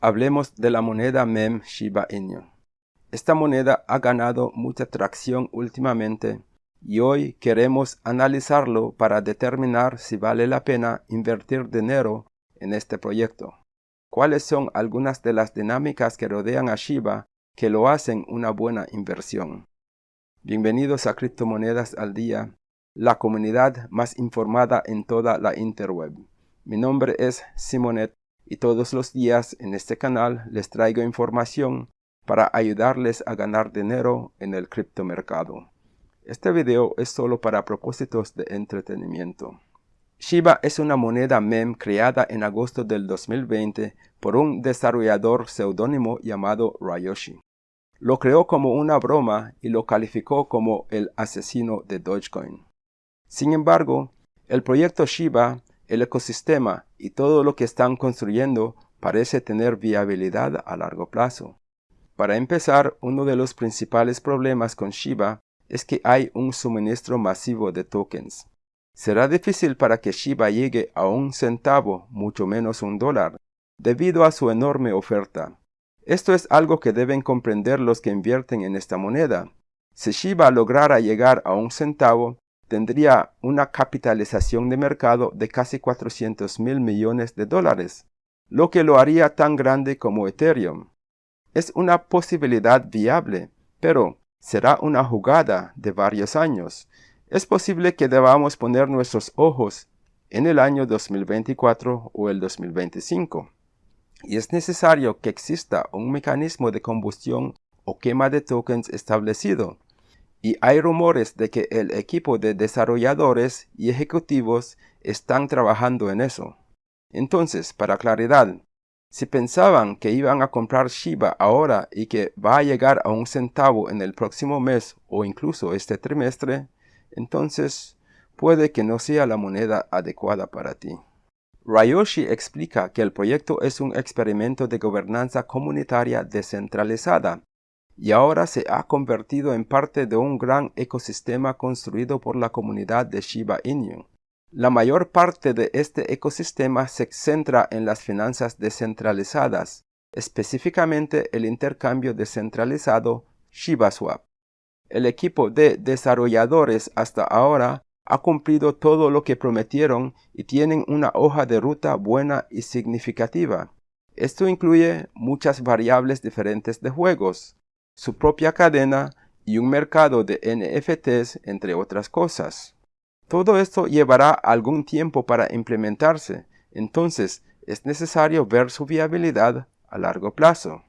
Hablemos de la moneda MEM Shiba Inu. Esta moneda ha ganado mucha tracción últimamente y hoy queremos analizarlo para determinar si vale la pena invertir dinero en este proyecto. ¿Cuáles son algunas de las dinámicas que rodean a Shiba que lo hacen una buena inversión? Bienvenidos a Criptomonedas al Día, la comunidad más informada en toda la interweb. Mi nombre es Simonet y todos los días en este canal les traigo información para ayudarles a ganar dinero en el criptomercado. Este video es solo para propósitos de entretenimiento. Shiba es una moneda mem creada en agosto del 2020 por un desarrollador seudónimo llamado Ryoshi. Lo creó como una broma y lo calificó como el asesino de Dogecoin. Sin embargo, el proyecto Shiba, el ecosistema y todo lo que están construyendo parece tener viabilidad a largo plazo. Para empezar, uno de los principales problemas con Shiba es que hay un suministro masivo de tokens. Será difícil para que Shiba llegue a un centavo, mucho menos un dólar, debido a su enorme oferta. Esto es algo que deben comprender los que invierten en esta moneda. Si Shiba lograra llegar a un centavo, tendría una capitalización de mercado de casi 400 mil millones de dólares, lo que lo haría tan grande como Ethereum. Es una posibilidad viable, pero será una jugada de varios años. Es posible que debamos poner nuestros ojos en el año 2024 o el 2025. Y es necesario que exista un mecanismo de combustión o quema de tokens establecido. Y hay rumores de que el equipo de desarrolladores y ejecutivos están trabajando en eso. Entonces, para claridad, si pensaban que iban a comprar Shiba ahora y que va a llegar a un centavo en el próximo mes o incluso este trimestre, entonces puede que no sea la moneda adecuada para ti. Ryoshi explica que el proyecto es un experimento de gobernanza comunitaria descentralizada y ahora se ha convertido en parte de un gran ecosistema construido por la comunidad de Shiba Inu. La mayor parte de este ecosistema se centra en las finanzas descentralizadas, específicamente el intercambio descentralizado ShibaSwap. El equipo de desarrolladores hasta ahora ha cumplido todo lo que prometieron y tienen una hoja de ruta buena y significativa. Esto incluye muchas variables diferentes de juegos, su propia cadena y un mercado de NFTs, entre otras cosas. Todo esto llevará algún tiempo para implementarse, entonces es necesario ver su viabilidad a largo plazo.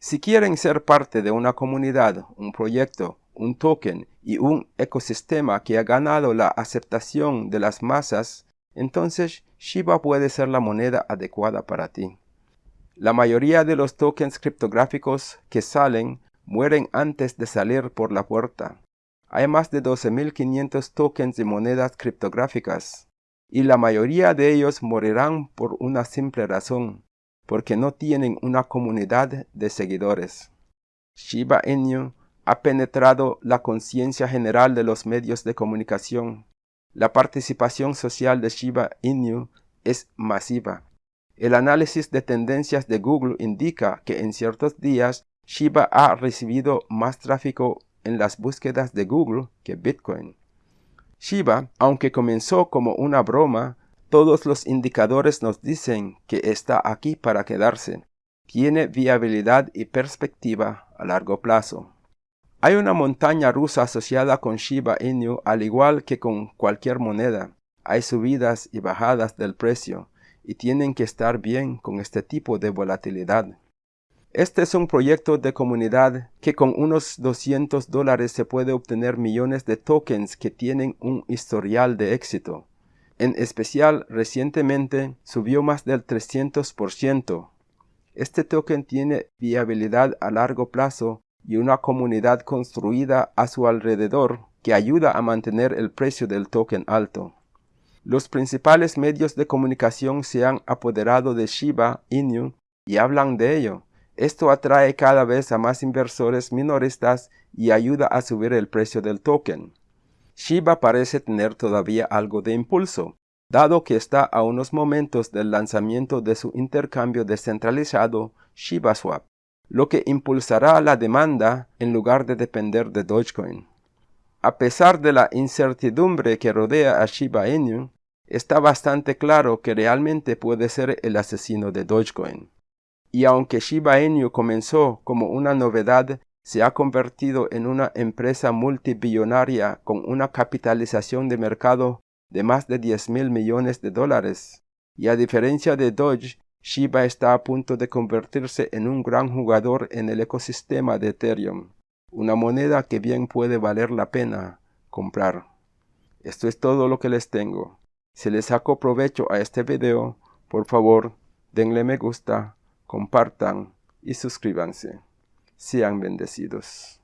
Si quieren ser parte de una comunidad, un proyecto, un token y un ecosistema que ha ganado la aceptación de las masas, entonces Shiba puede ser la moneda adecuada para ti. La mayoría de los tokens criptográficos que salen mueren antes de salir por la puerta. Hay más de 12.500 tokens de monedas criptográficas, y la mayoría de ellos morirán por una simple razón, porque no tienen una comunidad de seguidores. Shiba Inu ha penetrado la conciencia general de los medios de comunicación. La participación social de Shiba Inu es masiva. El análisis de tendencias de Google indica que en ciertos días Shiba ha recibido más tráfico en las búsquedas de Google que Bitcoin. Shiba, aunque comenzó como una broma, todos los indicadores nos dicen que está aquí para quedarse. Tiene viabilidad y perspectiva a largo plazo. Hay una montaña rusa asociada con Shiba Inu al igual que con cualquier moneda. Hay subidas y bajadas del precio y tienen que estar bien con este tipo de volatilidad. Este es un proyecto de comunidad que con unos 200 dólares se puede obtener millones de tokens que tienen un historial de éxito. En especial, recientemente subió más del 300%. Este token tiene viabilidad a largo plazo y una comunidad construida a su alrededor que ayuda a mantener el precio del token alto. Los principales medios de comunicación se han apoderado de Shiba Inu y hablan de ello. Esto atrae cada vez a más inversores minoristas y ayuda a subir el precio del token. Shiba parece tener todavía algo de impulso. dado que está a unos momentos del lanzamiento de su intercambio descentralizado ShibaSwap, lo que impulsará la demanda en lugar de depender de Dogecoin. A pesar de la incertidumbre que rodea a Shiba Inu, está bastante claro que realmente puede ser el asesino de Dogecoin. Y aunque Shiba Inu comenzó como una novedad, se ha convertido en una empresa multibillonaria con una capitalización de mercado de más de 10 mil millones de dólares. Y a diferencia de Doge, Shiba está a punto de convertirse en un gran jugador en el ecosistema de Ethereum, una moneda que bien puede valer la pena comprar. Esto es todo lo que les tengo. Si les saco provecho a este video, por favor, denle me gusta, compartan y suscríbanse. Sean bendecidos.